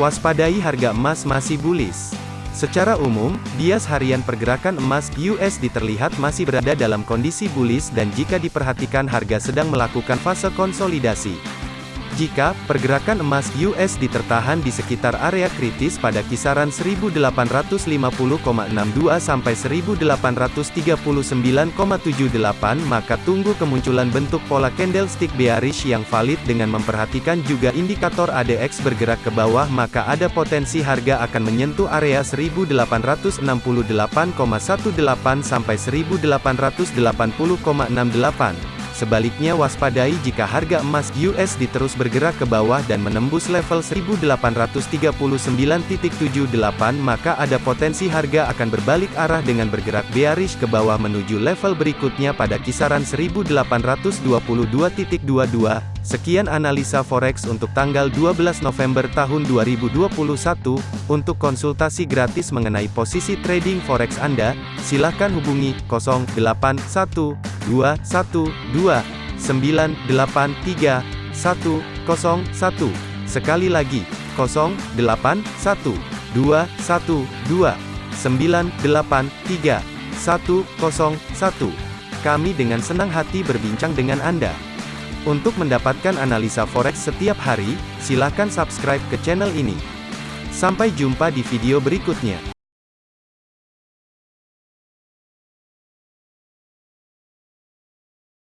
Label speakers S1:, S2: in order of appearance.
S1: Waspadai harga emas masih bullish. Secara umum, bias harian pergerakan emas USD terlihat masih berada dalam kondisi bullish dan jika diperhatikan harga sedang melakukan fase konsolidasi. Jika pergerakan emas USD tertahan di sekitar area kritis pada kisaran 1850,62 sampai 1839,78 maka tunggu kemunculan bentuk pola candlestick bearish yang valid dengan memperhatikan juga indikator ADX bergerak ke bawah maka ada potensi harga akan menyentuh area 1868,18 sampai 1880,68 Sebaliknya waspadai jika harga emas USD terus bergerak ke bawah dan menembus level 1839.78 maka ada potensi harga akan berbalik arah dengan bergerak bearish ke bawah menuju level berikutnya pada kisaran 1822.22. Sekian analisa forex untuk tanggal 12 November tahun 2021. Untuk konsultasi gratis mengenai posisi trading forex Anda, silakan hubungi 081212 983 101. Sekali lagi, 081212 983 101. Kami dengan senang hati berbincang dengan Anda. Untuk mendapatkan analisa forex setiap hari, silakan subscribe ke channel ini. Sampai jumpa di video berikutnya.